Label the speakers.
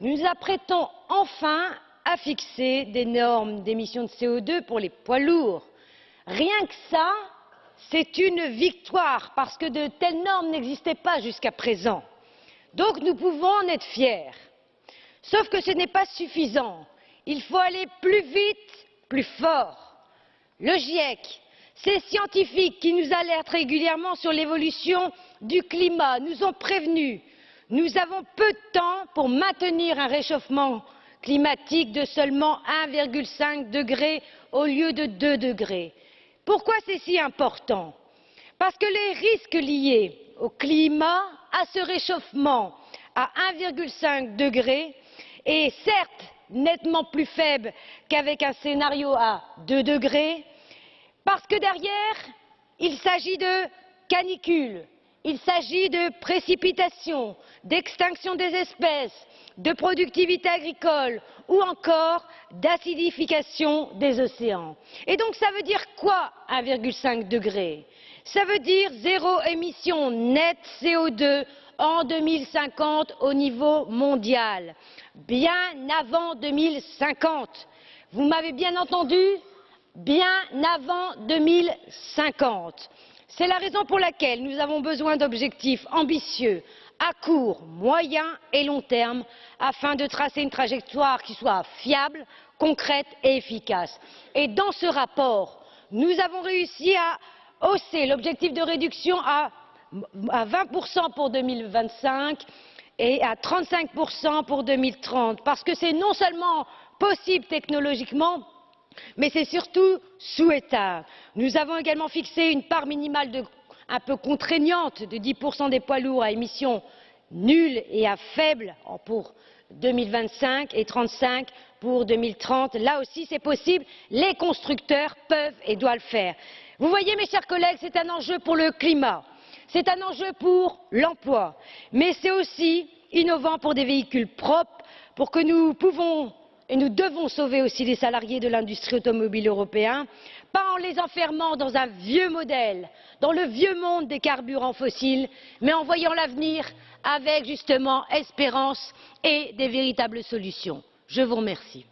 Speaker 1: nous nous apprêtons enfin à fixer des normes d'émissions de CO2 pour les poids lourds. Rien que ça, c'est une victoire parce que de telles normes n'existaient pas jusqu'à présent. Donc nous pouvons en être fiers. Sauf que ce n'est pas suffisant. Il faut aller plus vite, plus fort. Le GIEC, ces scientifiques qui nous alertent régulièrement sur l'évolution du climat nous ont prévenus. Nous avons peu de temps pour maintenir un réchauffement climatique de seulement 1,5 degré au lieu de 2 degrés. Pourquoi c'est si important? Parce que les risques liés au climat, à ce réchauffement à 1,5 degré, est certes nettement plus faible qu'avec un scénario à 2 degrés, parce que derrière, il s'agit de canicules, il s'agit de précipitations, d'extinction des espèces, de productivité agricole ou encore d'acidification des océans. Et donc ça veut dire quoi 1,5 degré Ça veut dire zéro émission nette CO2 en 2050 au niveau mondial, bien avant 2050. Vous m'avez bien entendu? Bien avant 2050. C'est la raison pour laquelle nous avons besoin d'objectifs ambitieux à court, moyen et long terme afin de tracer une trajectoire qui soit fiable, concrète et efficace. Et dans ce rapport, nous avons réussi à hausser l'objectif de réduction à, 20% pour 2025 et à 35% pour 2030, parce que c'est non seulement possible technologiquement, mais c'est surtout souhaitable. Nous avons également fixé une part minimale un peu contraignante de 10% des poids lourds à émissions nulles et à faibles pour 2025 et 35 pour 2030. Là aussi, c'est possible. Les constructeurs peuvent et doivent le faire. Vous voyez, mes chers collègues, c'est un enjeu pour le climat, c'est un enjeu pour l'emploi, mais c'est aussi innovant pour des véhicules propres, pour que nous pouvons nous devons sauver aussi les salariés de l'industrie automobile européenne pas en les enfermant dans un vieux modèle dans le vieux monde des carburants fossiles mais en voyant l'avenir avec justement espérance et des véritables solutions. je vous remercie.